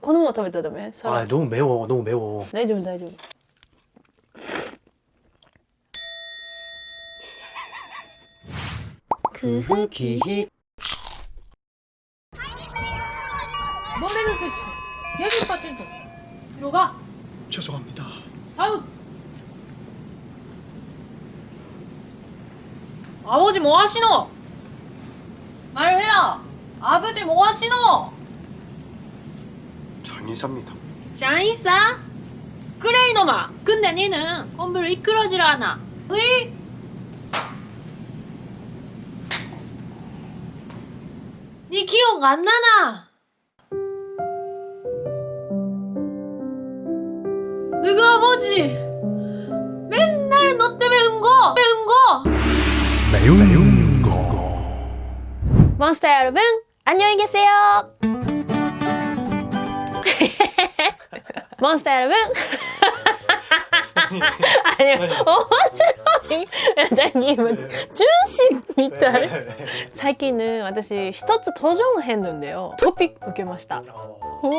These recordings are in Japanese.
このまま食べたらダメさら 아 너무 매워 너무 매워 大丈夫大丈夫그 후기 몸매는 실수 개비 빠진다 들어가 죄송합니다 다음 아버지 뭐 하시노 말해라 아버지 뭐 하시노 장의사입니다. 장이사? 그래 이놈아. 근데 니는 공부를 이끌어질 않아 으이 니 기억 안 나나? 너희 아버지? 맨날 너 때문에 은거 은거? 매운 거. 몬스터 여러분 안녕히 계세요 몬스터 여러분 아니面白いジャギ今純真みたい最近ね私一つ도전했는데요トピック受けました 어. 우와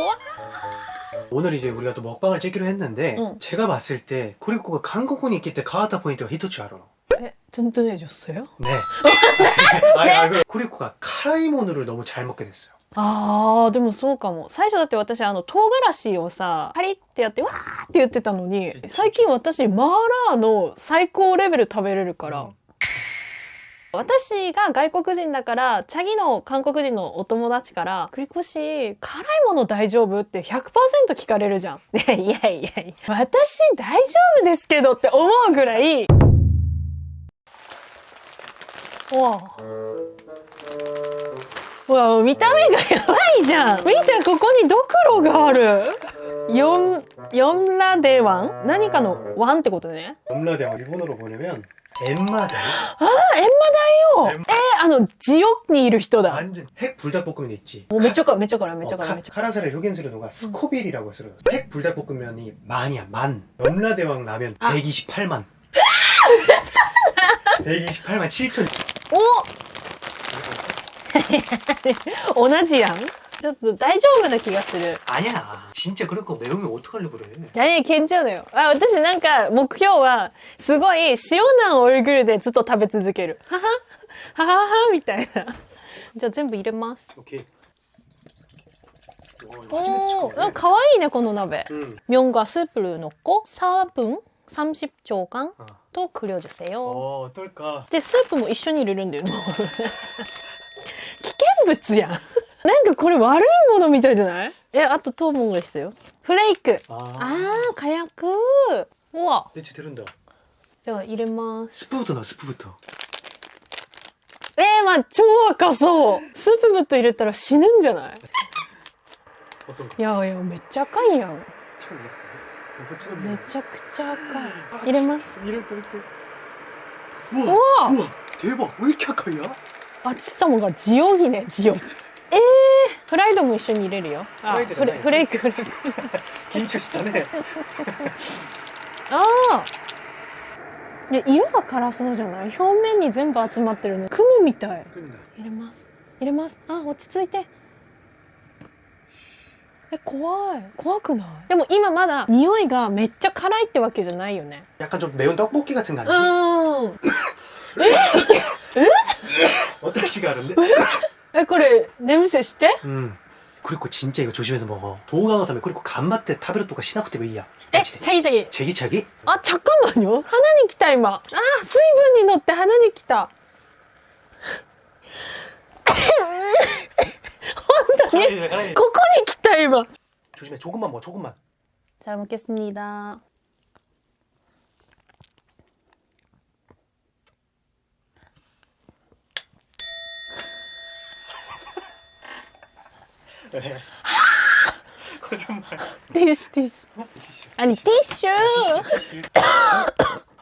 오늘 이제 우리가 또 먹방을 찍기로 했는데 응. 제가 봤을 때 코리코가 한국군이 있기 때 가와타 포인트가 히토츠 알아 에, 든든해졌어요? 네 아니, 아니, 코리코가 카라이모누를 너무 잘 먹게 됐어요 あーでもそうかも。最初だって私あの唐辛子をさパリってやってわーって言ってたのに最近私マーラーの最高レベル食べれるから、うん。私が外国人だからチャギの韓国人のお友達から「栗越辛いもの大丈夫?」って100%聞かれるじゃん。で いやいやいや私大丈夫ですけどって思うぐらい。わあうわ見た目がやばいじゃん見てここにドクロがある四四ラデワン何かのワンってことね 엄라대왕 일본어로 보려면 엠마다이 あエンマだよえー、あのジオにいる人だ 완전 핵 불닭볶음면 있지 もうめっちゃからめっちゃからめっちゃ 어, から 카, めっちゃ 카라사를 효겐스를 누가 스코빌이라고 했어요 핵 불닭볶음면이 만이야 만 염라대왕 라면 아. 128만 128만 7천 お 同じやんちょっと大丈夫な気がする 아니야 진짜 그럴 거 매우면 어떡하려고 그래 何괜찮아요あ私なんか目標はすごい塩なオイグルでずっと食べ続けるはははははみたいなじゃあ全部入れます 오케이 おーかわいいねこの鍋 응. 면과 스프를 넣고 4분 30초간 어. 또 끓여주세요. 어 어떨까 でスープも一緒に入れるんだよ。 物やん。なんかこれ悪いものみたいじゃない？えあと糖分が必要。フレーク。ああ火薬。うわ。出てるんだ。じゃあ入れます。スプートだスプート。えー、まあ超赤そう。スープブット入れたら死ぬんじゃない？いやいやめっちゃ赤いやん。めちゃくちゃ赤い。入れます。入れといて。うわうわ。手羽これ赤いや。あちっちゃもがジオギねジオ。えー、フライドも一緒に入れるよ。あフライドじゃないフレフレークフレーク。 긴축시다네 ああ。で色が辛そうじゃない？表面に全部集まってるの。雲みたい。 끓는다 入れます。入れます。あ落ち着いて。え怖い。怖くない？でも今まだ匂いがめっちゃ辛いってわけじゃないよね。 약간 좀 매운 떡볶이 같은 거 う 아니지? ん。 어떤 시가 다른데? えこれ냄새して？ 음 그리고 진짜 이거 조심해서 먹어 도우가노 다음에 그리고 간맛 때 타베르 또가 시나쿠테 왜이야 えチャギチャギ。 제기차기? あ잠깐만요。鼻に来た今。あ水分に乗って鼻に来た。本当に。 가라이, 가라이. ここに来た今。 조심해 조금만 먹어 조금만 잘 먹겠습니다. ティッシュティッシュ。あにティッシュ。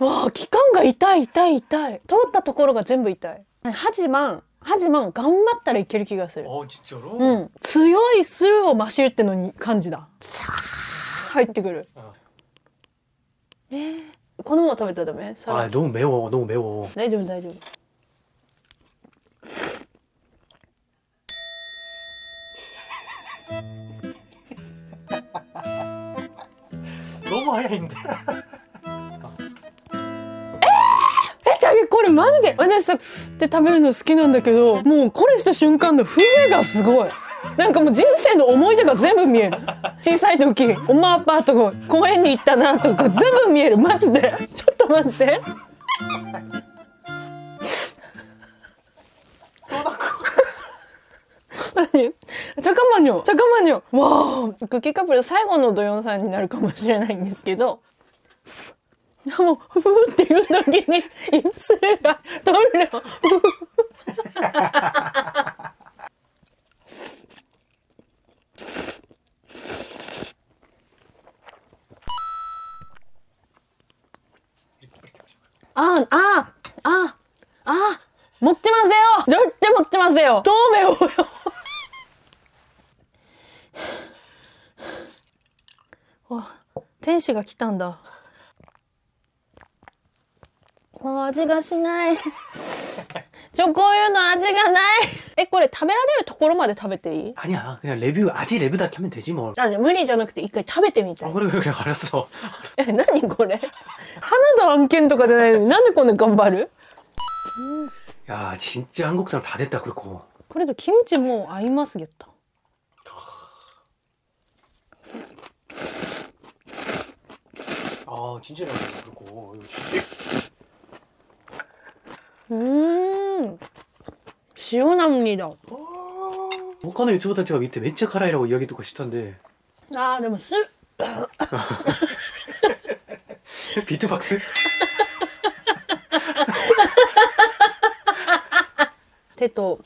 わあ期間が痛い痛い痛い。通ったところが全部痛い。8万8万頑張ったらいける気がする。あちっちゃろ？うん。強いスルーをマシュってのに感じだ。シャー入ってくる。えー、このまま食べたらダメ？あどうめおどうめお大丈夫大丈夫。早いんだえこれマジで私さって食べるの好きなんだけどもうこれした瞬間の風がすごい。なんかもう人生の思い出が全部見える。小さい時おまアパート公園に行ったなとか全部見える。マジで。ちょっと待って。マニョチャカマニクッキーカップル最後の土曜さんになるかもしれないんですけどもうふふっていう時にインスレが取るよああああ持ってますよ絶対持ってますよ透明をよわ天使が来たんだあ味がしないちょこういうの味がないえこれ食べられるところまで食べていい 아니야 그냥 레뷰 아지 레뷰다 하면 되지 뭐 あ無理じゃなくて一回食べてみた 아, い 그래 그래 알았어 え何これ花の案件とかじゃないのになんでこんな頑張る 야 진짜 한국 사람 다 됐다 그렇고 これとキムチも合いますゲッ 아 진짜라고 그렇고. 음 시원합니다. 아. 목카노 유튜브 단체가 밑에 맨체 카라이라고 이야기 듣고 싶던데. 아 너무 쓸 뭐 비트박스? 대또.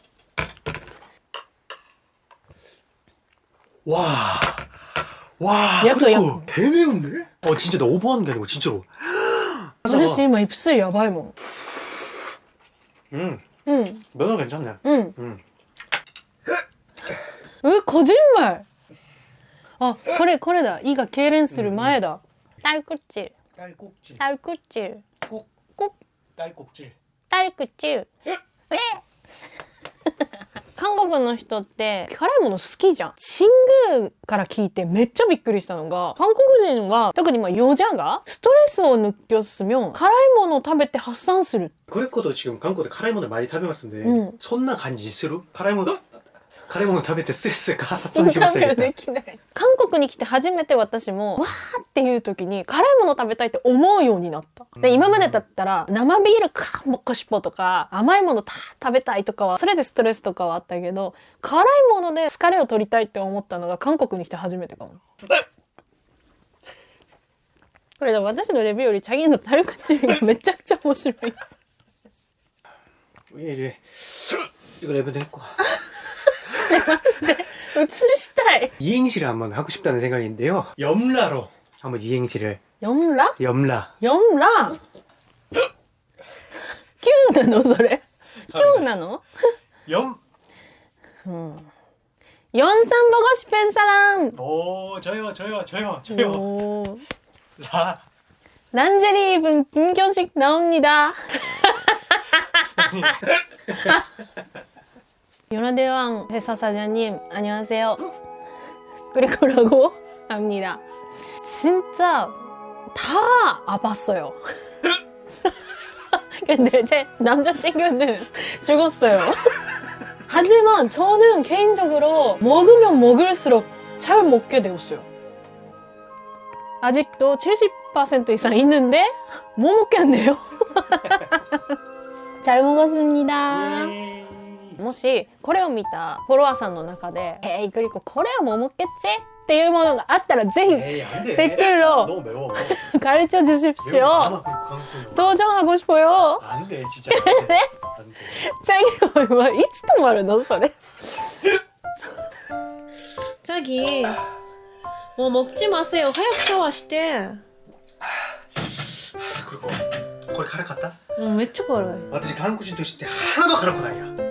와. 와 약도 약 개매운데? 어 진짜 나 오버하는 게 아니고 진짜로. 아저씨 막 뭐 입술 야바이 뭐. 음. 음. 면허 괜찮네. 음. 음. 왜 거짓말! 아 그래 그래다. 이가 게렌스를 음, 음. 마에다. 딸꾹질. 딸꾹질. 딸꾹질. 꾹꾹. 딸꾹질. 딸꾹질. 韓国の人って辛いもの好きじゃん。新宮から聞いてめっちゃびっくりしたのが、韓国人は特にまあヨジャがストレスを느꼈으면辛いものを食べて発散する。 그랬고도 지금韓国で 辛いもの 많이 食べますんで 음. そんな感じする辛いもの 辛いもの食べてストスが発散しません韓国に来て初めて私もわーっていう時に辛いもの食べたいって思うようになった。で今までだったら生ビールかもっこしっぽとか甘いものた食べたいとかはそれでストレスとかはあったけど辛いもので疲れを取りたいって思ったのが韓国に来て初めてかも。これ私のレビューよりチャギンのタルクチューがめちゃくちゃ面白い。ウェイレ、いくらやめてこ。 네, 네. 출시탈. 이행시를 한번 하고 싶다는 생각인데요. 염라로 한번 이행시를. 염라? 염라. 염라? 키우나노 소래? 키우나노? 염. 음. 연산 보고 싶은 사람. 오 저요 저요 저요 저요. 라. 란제리 입은 김경식 나옵니다. 연화대왕 회사 사장님 안녕하세요. 그리고라고 합니다. 진짜 다 아팠어요. 근데 제 남자친구는 죽었어요. 하지만 저는 개인적으로 먹으면 먹을수록 잘 먹게 되었어요. 아직도 70% 이상 있는데 못 먹겠네요. 잘 먹었습니다. もしこれを見たフォロワーさんの中で「えー、いくりここれは桃ケチ?」っていうものがあったらぜひ、えー、テどうめロ カルチョ受賞しよう。登場はごしぽよ。なんでちちゃんねチャギはいつ止まるの？それ。チャギもうもっちますよ。早くシャワーして。これこれから買った？うんめっちゃ辛い。私韓国人として鼻の辛くないや。